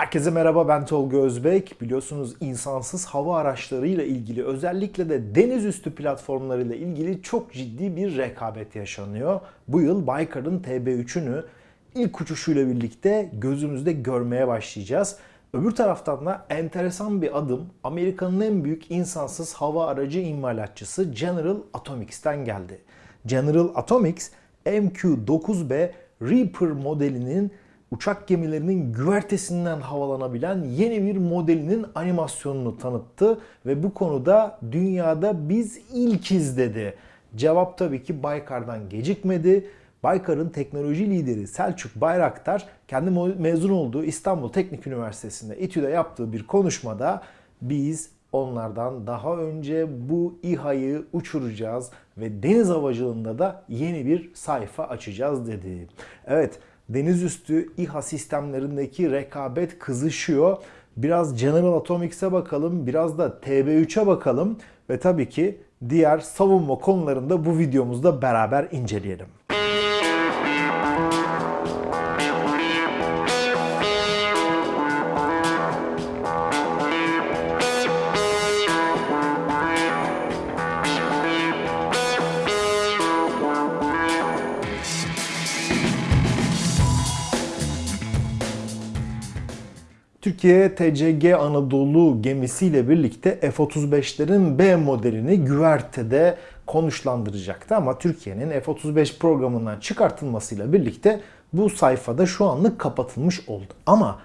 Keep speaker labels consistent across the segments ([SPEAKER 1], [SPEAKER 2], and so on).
[SPEAKER 1] Herkese merhaba ben Tolga Özbek. Biliyorsunuz insansız hava araçlarıyla ilgili özellikle de deniz üstü platformlarıyla ilgili çok ciddi bir rekabet yaşanıyor. Bu yıl Baykar'ın TB3'ünü ilk uçuşuyla birlikte gözümüzde görmeye başlayacağız. Öbür taraftan da enteresan bir adım Amerika'nın en büyük insansız hava aracı imalatçısı General Atomics'ten geldi. General Atomics MQ-9B Reaper modelinin uçak gemilerinin güvertesinden havalanabilen yeni bir modelinin animasyonunu tanıttı ve bu konuda dünyada biz ilkiz dedi. Cevap tabii ki Baykar'dan gecikmedi. Baykar'ın teknoloji lideri Selçuk Bayraktar kendi mezun olduğu İstanbul Teknik Üniversitesi'nde İTÜ'de yaptığı bir konuşmada biz onlardan daha önce bu İHA'yı uçuracağız ve deniz havacılığında da yeni bir sayfa açacağız dedi. Evet deniz üstü İHA sistemlerindeki rekabet kızışıyor. Biraz General Atomics'e bakalım, biraz da TB3'e bakalım ve tabii ki diğer savunma konularında bu videomuzda beraber inceleyelim. Türkiye TCG Anadolu gemisiyle birlikte F-35'lerin B modelini güvertede konuşlandıracaktı ama Türkiye'nin F-35 programından çıkartılmasıyla birlikte bu sayfada şu anlık kapatılmış oldu. Ama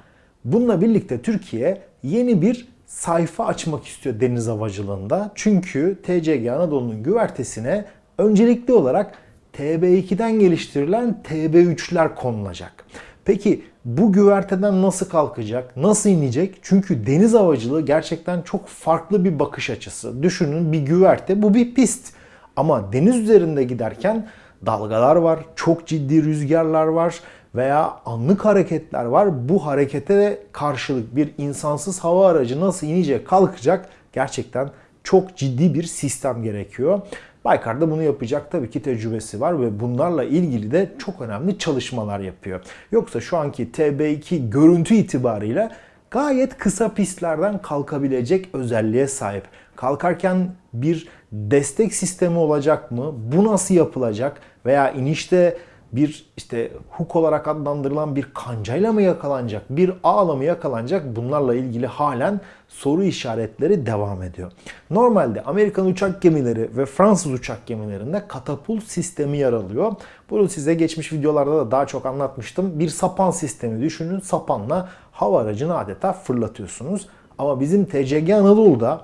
[SPEAKER 1] bununla birlikte Türkiye yeni bir sayfa açmak istiyor deniz havacılığında. Çünkü TCG Anadolu'nun güvertesine öncelikli olarak TB2'den geliştirilen TB3'ler konulacak. Peki bu güverteden nasıl kalkacak, nasıl inecek? Çünkü deniz havacılığı gerçekten çok farklı bir bakış açısı. Düşünün bir güverte, bu bir pist. Ama deniz üzerinde giderken dalgalar var, çok ciddi rüzgarlar var veya anlık hareketler var. Bu harekete karşılık bir insansız hava aracı nasıl inecek, kalkacak gerçekten çok ciddi bir sistem gerekiyor. Baykar'da bunu yapacak tabii ki tecrübesi var ve bunlarla ilgili de çok önemli çalışmalar yapıyor. Yoksa şu anki TB2 görüntü itibariyle gayet kısa pistlerden kalkabilecek özelliğe sahip. Kalkarken bir destek sistemi olacak mı? Bu nasıl yapılacak? Veya inişte bir işte hook olarak adlandırılan bir kancayla mı yakalanacak, bir ağla mı yakalanacak bunlarla ilgili halen soru işaretleri devam ediyor. Normalde Amerikan uçak gemileri ve Fransız uçak gemilerinde katapult sistemi yer alıyor. Bunu size geçmiş videolarda da daha çok anlatmıştım. Bir sapan sistemi düşünün. Sapanla hava aracını adeta fırlatıyorsunuz. Ama bizim TCG Anadolu'da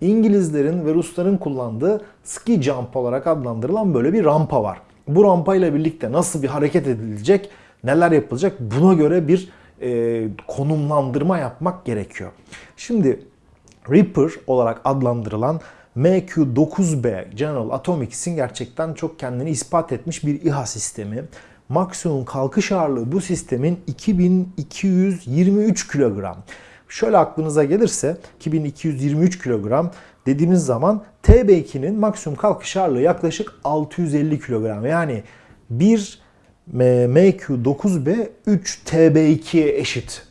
[SPEAKER 1] İngilizlerin ve Rusların kullandığı ski jump olarak adlandırılan böyle bir rampa var bu rampayla birlikte nasıl bir hareket edilecek, neler yapılacak buna göre bir e, konumlandırma yapmak gerekiyor. Şimdi Reaper olarak adlandırılan MQ-9B General Atomics'in gerçekten çok kendini ispat etmiş bir İHA sistemi. Maksimum kalkış ağırlığı bu sistemin 2223 kilogram. Şöyle aklınıza gelirse 2223 kilogram dediğimiz zaman TB2'nin maksimum kalkış ağırlığı yaklaşık 650 kilogram. Yani bir MQ-9B 3 TB2'ye eşit.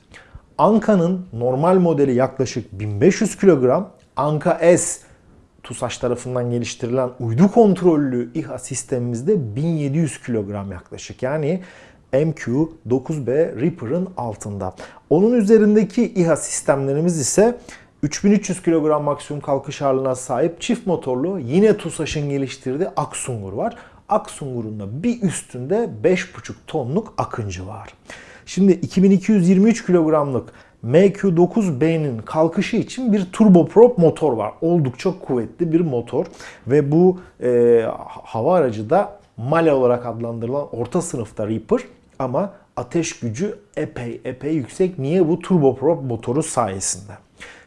[SPEAKER 1] Anka'nın normal modeli yaklaşık 1500 kilogram. Anka S TUSAŞ tarafından geliştirilen uydu kontrollü İHA sistemimizde 1700 kilogram yaklaşık. Yani MQ-9B Reaper'ın altında. Onun üzerindeki İHA sistemlerimiz ise 3300 kilogram maksimum kalkış ağırlığına sahip çift motorlu yine TUSAŞ'ın geliştirdiği Aksungur var. Aksungur'un da bir üstünde 5,5 tonluk Akıncı var. Şimdi 2223 kilogramlık MQ-9B'nin kalkışı için bir turboprop motor var. Oldukça kuvvetli bir motor ve bu e, hava aracı da Male olarak adlandırılan orta sınıfta Reaper ama ateş gücü epey epey yüksek. Niye? Bu turboprop motoru sayesinde.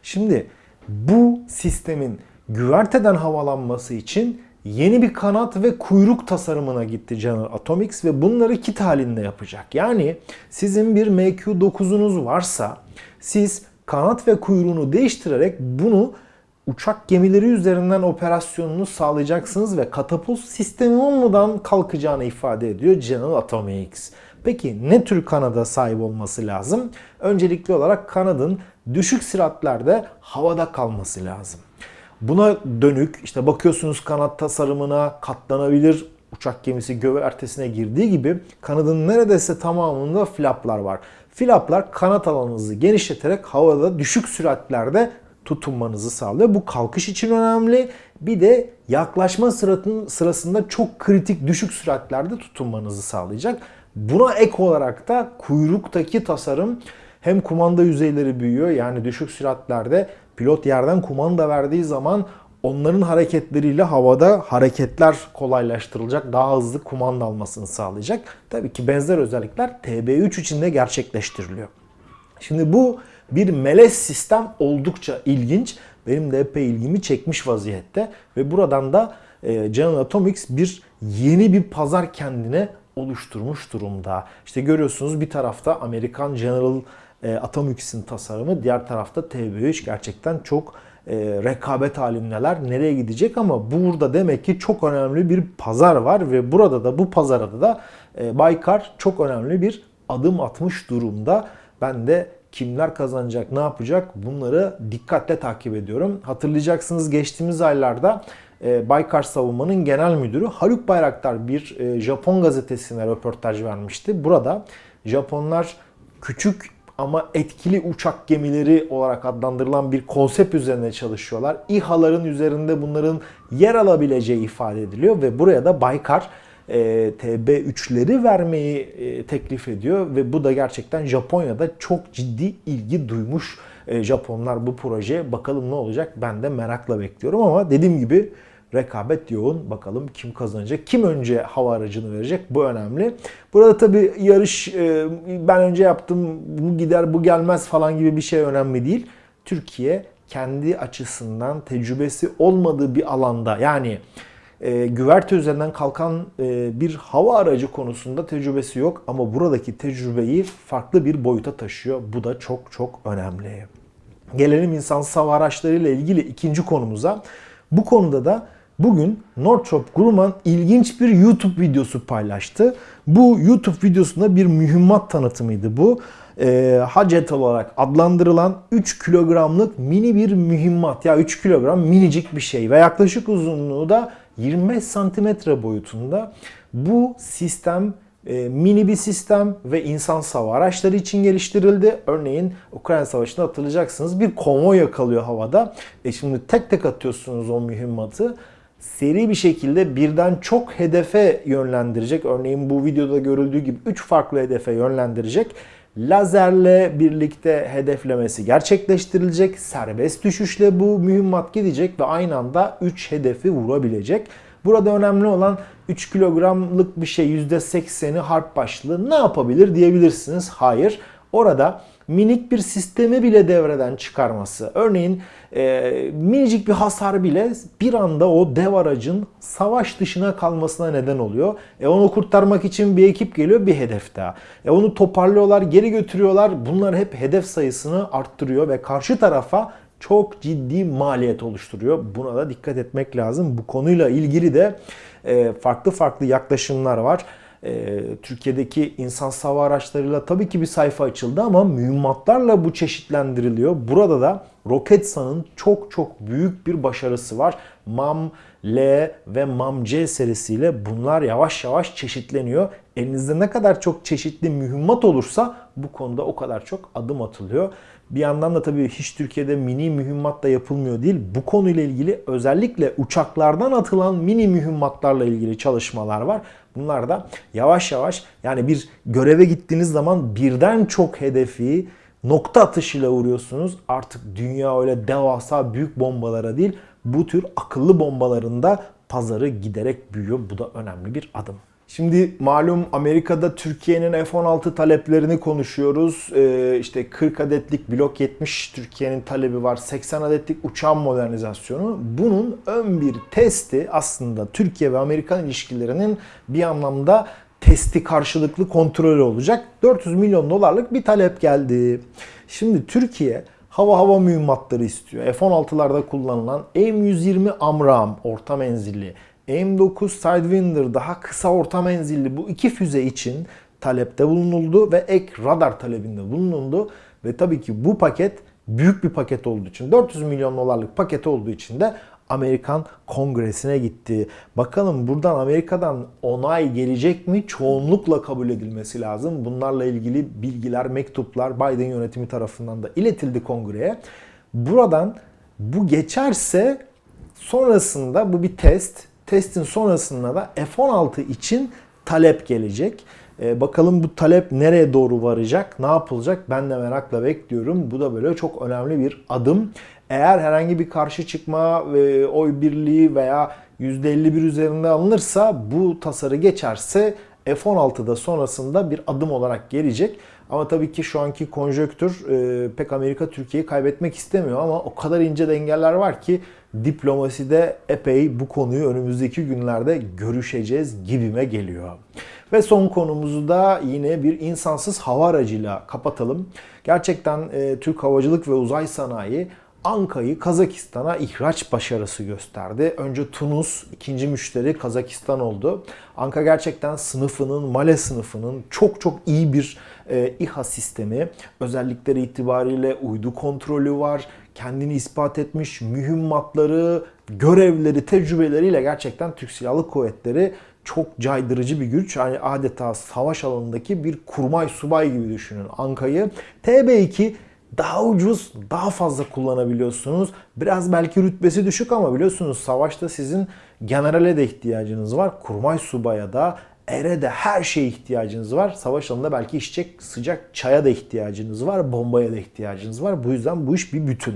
[SPEAKER 1] Şimdi bu sistemin güverteden havalanması için yeni bir kanat ve kuyruk tasarımına gitti General Atomics ve bunları kit halinde yapacak. Yani sizin bir MQ-9'unuz varsa siz kanat ve kuyruğunu değiştirerek bunu uçak gemileri üzerinden operasyonunu sağlayacaksınız ve katapult sistemi olmadan kalkacağını ifade ediyor General Atomics. Peki ne tür kanada sahip olması lazım? Öncelikli olarak kanadın düşük süratlerde havada kalması lazım. Buna dönük işte bakıyorsunuz kanat tasarımına katlanabilir uçak gemisi gövertesine girdiği gibi kanadın neredeyse tamamında flaplar var. Flaplar kanat alanınızı genişleterek havada düşük süratlerde tutunmanızı sağlıyor. Bu kalkış için önemli. Bir de yaklaşma sırasında çok kritik düşük süratlerde tutunmanızı sağlayacak. Buna ek olarak da kuyruktaki tasarım hem kumanda yüzeyleri büyüyor yani düşük süratlerde pilot yerden kumanda verdiği zaman onların hareketleriyle havada hareketler kolaylaştırılacak, daha hızlı kumanda almasını sağlayacak. Tabii ki benzer özellikler TB3 için de gerçekleştiriliyor. Şimdi bu bir melez sistem oldukça ilginç. Benim de epey ilgimi çekmiş vaziyette ve buradan da e, General Atomics bir yeni bir pazar kendine oluşturmuş durumda. İşte görüyorsunuz bir tarafta Amerikan General e, Atomics'in tasarımı, diğer tarafta TB3 gerçekten çok e, rekabet halindeler. Nereye gidecek ama burada demek ki çok önemli bir pazar var ve burada da bu pazarda da e, Baykar çok önemli bir adım atmış durumda. Ben de kimler kazanacak, ne yapacak bunları dikkatle takip ediyorum. Hatırlayacaksınız geçtiğimiz aylarda e, Baykar Savunma'nın genel müdürü Haluk Bayraktar bir e, Japon gazetesine röportaj vermişti. Burada Japonlar küçük ama etkili uçak gemileri olarak adlandırılan bir konsept üzerine çalışıyorlar. İHA'ların üzerinde bunların yer alabileceği ifade ediliyor ve buraya da Baykar e, TB3'leri vermeyi e, teklif ediyor ve bu da gerçekten Japonya'da çok ciddi ilgi duymuş e, Japonlar bu projeye. Bakalım ne olacak ben de merakla bekliyorum ama dediğim gibi rekabet yoğun. Bakalım kim kazanacak? Kim önce hava aracını verecek? Bu önemli. Burada tabii yarış e, ben önce yaptım bu gider bu gelmez falan gibi bir şey önemli değil. Türkiye kendi açısından tecrübesi olmadığı bir alanda yani e, güverte üzerinden kalkan e, bir hava aracı konusunda tecrübesi yok ama buradaki tecrübeyi farklı bir boyuta taşıyor. Bu da çok çok önemli. Gelelim insansız hava araçlarıyla ilgili ikinci konumuza. Bu konuda da bugün Northrop Grumman ilginç bir YouTube videosu paylaştı. Bu YouTube videosunda bir mühimmat tanıtımıydı bu. E, Hacet olarak adlandırılan 3 kilogramlık mini bir mühimmat. Ya 3 kilogram minicik bir şey ve yaklaşık uzunluğu da 25 santimetre boyutunda. Bu sistem e, mini bir sistem ve insan hava araçları için geliştirildi. Örneğin Ukrayna Savaşı'nda hatırlayacaksınız bir konvoy yakalıyor havada. E şimdi tek tek atıyorsunuz o mühimmatı seri bir şekilde birden çok hedefe yönlendirecek. Örneğin bu videoda görüldüğü gibi 3 farklı hedefe yönlendirecek. Lazerle birlikte hedeflemesi gerçekleştirilecek. Serbest düşüşle bu mühimmat gidecek ve aynı anda 3 hedefi vurabilecek. Burada önemli olan 3 kilogramlık bir şey %80'i harp başlığı ne yapabilir diyebilirsiniz. Hayır. Orada minik bir sistemi bile devreden çıkarması. Örneğin e, minicik bir hasar bile bir anda o dev aracın savaş dışına kalmasına neden oluyor. E onu kurtarmak için bir ekip geliyor bir hedef daha. E onu toparlıyorlar geri götürüyorlar. Bunlar hep hedef sayısını arttırıyor ve karşı tarafa çok ciddi maliyet oluşturuyor. Buna da dikkat etmek lazım. Bu konuyla ilgili de e, farklı farklı yaklaşımlar var. E, Türkiye'deki insan hava araçlarıyla tabii ki bir sayfa açıldı ama mühimmatlarla bu çeşitlendiriliyor. Burada da Roketsan'ın çok çok büyük bir başarısı var. MAM L ve MAM C serisiyle bunlar yavaş yavaş çeşitleniyor. Elinizde ne kadar çok çeşitli mühimmat olursa bu konuda o kadar çok adım atılıyor. Bir yandan da tabii hiç Türkiye'de mini mühimmat da yapılmıyor değil. Bu konuyla ilgili özellikle uçaklardan atılan mini mühimmatlarla ilgili çalışmalar var. Bunlar da yavaş yavaş yani bir göreve gittiğiniz zaman birden çok hedefi nokta atışıyla vuruyorsunuz. Artık dünya öyle devasa büyük bombalara değil bu tür akıllı bombalarında pazarı giderek büyüyor. Bu da önemli bir adım. Şimdi malum Amerika'da Türkiye'nin F-16 taleplerini konuşuyoruz. Ee, işte 40 adetlik blok 70 Türkiye'nin talebi var. 80 adetlik uçağın modernizasyonu. Bunun ön bir testi aslında Türkiye ve Amerikan ilişkilerinin bir anlamda testi karşılıklı kontrolü olacak. 400 milyon dolarlık bir talep geldi. Şimdi Türkiye hava hava mühimmatları istiyor. F-16'larda kullanılan M120 Amram orta menzilli M9 Sidewinder daha kısa orta menzilli bu iki füze için talepte bulunuldu ve ek radar talebinde bulunuldu. Ve tabii ki bu paket büyük bir paket olduğu için 400 milyon dolarlık paket olduğu için de Amerikan Kongresi'ne gitti. Bakalım buradan Amerika'dan onay gelecek mi? Çoğunlukla kabul edilmesi lazım. Bunlarla ilgili bilgiler, mektuplar Biden yönetimi tarafından da iletildi kongreye. Buradan bu geçerse sonrasında bu bir test. Testin sonrasında da F-16 için talep gelecek. Ee, bakalım bu talep nereye doğru varacak, ne yapılacak ben de merakla bekliyorum. Bu da böyle çok önemli bir adım. Eğer herhangi bir karşı çıkma ve oy birliği veya %51 üzerinde alınırsa bu tasarı geçerse F-16'da sonrasında bir adım olarak gelecek. Ama tabii ki şu anki konjöktür e, pek Amerika Türkiye'yi kaybetmek istemiyor ama o kadar ince dengeler var ki diplomaside epey bu konuyu önümüzdeki günlerde görüşeceğiz gibime geliyor. Ve son konumuzu da yine bir insansız hava aracıyla kapatalım. Gerçekten e, Türk Havacılık ve Uzay Sanayi Anka'yı Kazakistan'a ihraç başarısı gösterdi. Önce Tunus, ikinci müşteri Kazakistan oldu. Anka gerçekten sınıfının, Male sınıfının çok çok iyi bir e, İHA sistemi. Özellikleri itibariyle uydu kontrolü var. Kendini ispat etmiş mühimmatları, görevleri, tecrübeleriyle gerçekten Türk Silahlı Kuvvetleri çok caydırıcı bir güç. Yani adeta savaş alanındaki bir kurmay subay gibi düşünün Anka'yı. TB2 daha ucuz, daha fazla kullanabiliyorsunuz. Biraz belki rütbesi düşük ama biliyorsunuz savaşta sizin generale de ihtiyacınız var. Kurmay subaya da, ere de her şeye ihtiyacınız var. Savaş alanında belki içecek sıcak çaya da ihtiyacınız var. Bombaya da ihtiyacınız var. Bu yüzden bu iş bir bütün.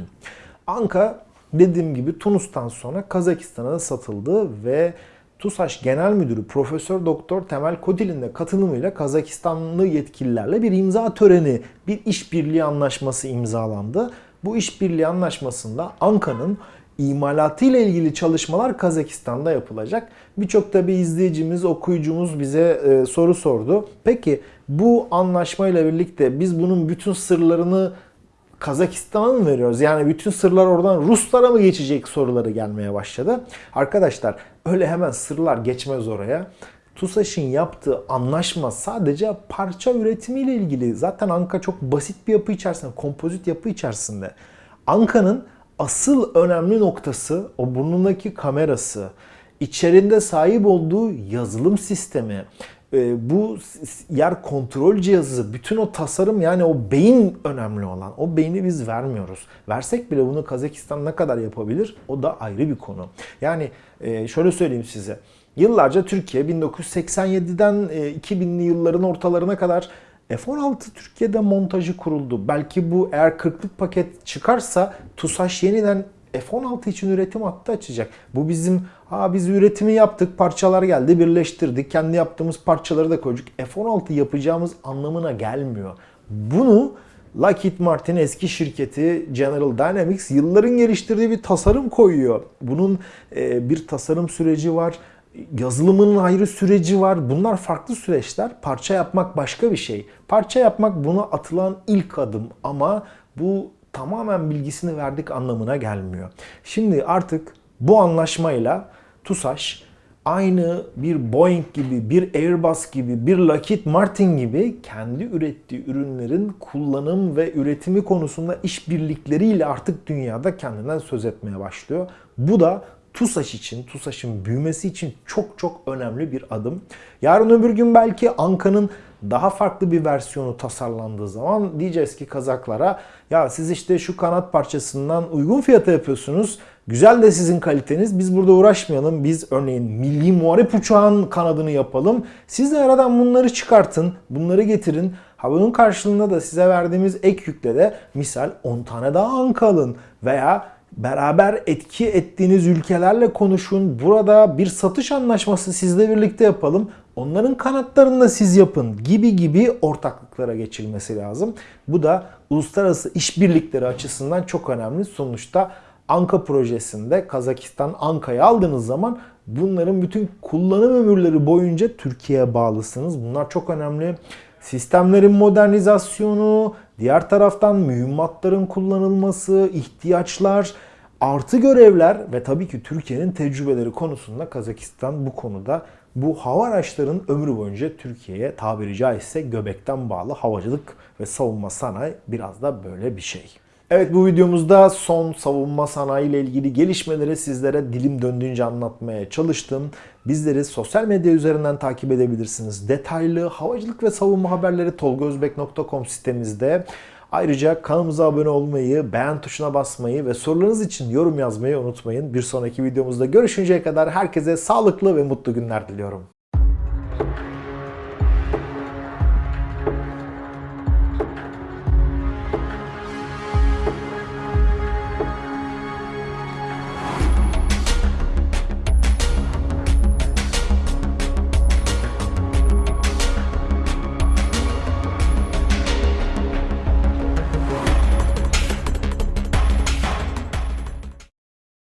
[SPEAKER 1] Anka dediğim gibi Tunus'tan sonra Kazakistan'a da satıldı ve TUSAŞ Genel Müdürü Profesör Doktor Temel Kodil'in de katılımıyla Kazakistanlı yetkililerle bir imza töreni, bir işbirliği anlaşması imzalandı. Bu işbirliği anlaşmasında Anka'nın imalatı ile ilgili çalışmalar Kazakistan'da yapılacak. Birçok tabi izleyicimiz, okuyucumuz bize e, soru sordu. Peki bu anlaşmayla birlikte biz bunun bütün sırlarını Kazakistan'a mı veriyoruz? Yani bütün sırlar oradan Ruslara mı geçecek soruları gelmeye başladı. Arkadaşlar öyle hemen sırlar geçmez oraya. TUSAŞ'ın yaptığı anlaşma sadece parça üretimiyle ilgili. Zaten Anka çok basit bir yapı içerisinde, kompozit yapı içerisinde. Anka'nın asıl önemli noktası o burnundaki kamerası, içerinde sahip olduğu yazılım sistemi, e, bu yer kontrol cihazı, bütün o tasarım yani o beyin önemli olan. O beyni biz vermiyoruz. Versek bile bunu Kazakistan ne kadar yapabilir? O da ayrı bir konu. Yani e, şöyle söyleyeyim size. Yıllarca Türkiye 1987'den 2000'li e, yılların ortalarına kadar F-16 Türkiye'de montajı kuruldu. Belki bu eğer 40'lık paket çıkarsa TUSAŞ yeniden F-16 için üretim hattı açacak. Bu bizim ha biz üretimi yaptık, parçalar geldi, birleştirdik. Kendi yaptığımız parçaları da koyduk. F-16 yapacağımız anlamına gelmiyor. Bunu Lockheed Martin eski şirketi General Dynamics yılların geliştirdiği bir tasarım koyuyor. Bunun e, bir tasarım süreci var. Yazılımının ayrı süreci var. Bunlar farklı süreçler. Parça yapmak başka bir şey. Parça yapmak buna atılan ilk adım ama bu tamamen bilgisini verdik anlamına gelmiyor. Şimdi artık bu anlaşmayla TUSAŞ aynı bir Boeing gibi, bir Airbus gibi, bir Lockheed Martin gibi kendi ürettiği ürünlerin kullanım ve üretimi konusunda işbirlikleriyle artık dünyada kendinden söz etmeye başlıyor. Bu da TUSAŞ için, TUSAŞ'ın büyümesi için çok çok önemli bir adım. Yarın öbür gün belki Anka'nın daha farklı bir versiyonu tasarlandığı zaman diyeceğiz ki Kazaklara ya siz işte şu kanat parçasından uygun fiyata yapıyorsunuz. Güzel de sizin kaliteniz. Biz burada uğraşmayalım. Biz örneğin milli muharip uçağın kanadını yapalım. Siz de aradan bunları çıkartın. Bunları getirin. Ha bunun karşılığında da size verdiğimiz ek yükle de misal 10 tane daha anka alın. Veya beraber etki ettiğiniz ülkelerle konuşun. Burada bir satış anlaşması sizle birlikte yapalım. Onların kanatlarını da siz yapın gibi gibi ortaklıklara geçilmesi lazım. Bu da uluslararası işbirlikleri açısından çok önemli. Sonuçta Anka projesinde Kazakistan Anka'yı aldığınız zaman bunların bütün kullanım ömürleri boyunca Türkiye'ye bağlısınız. Bunlar çok önemli. Sistemlerin modernizasyonu, diğer taraftan mühimmatların kullanılması, ihtiyaçlar, artı görevler ve tabii ki Türkiye'nin tecrübeleri konusunda Kazakistan bu konuda Bu hava araçlarının ömrü boyunca Türkiye'ye tabiri caizse göbekten bağlı havacılık ve savunma sanayi biraz da böyle bir şey. Evet bu videomuzda son savunma sanayi ile ilgili gelişmeleri sizlere dilim döndüğünce anlatmaya çalıştım. Bizleri sosyal medya üzerinden takip edebilirsiniz. Detaylı havacılık ve savunma haberleri tolgozbek.com sitemizde. Ayrıca kanalımıza abone olmayı, beğen tuşuna basmayı ve sorularınız için yorum yazmayı unutmayın. Bir sonraki videomuzda görüşünceye kadar herkese sağlıklı ve mutlu günler diliyorum.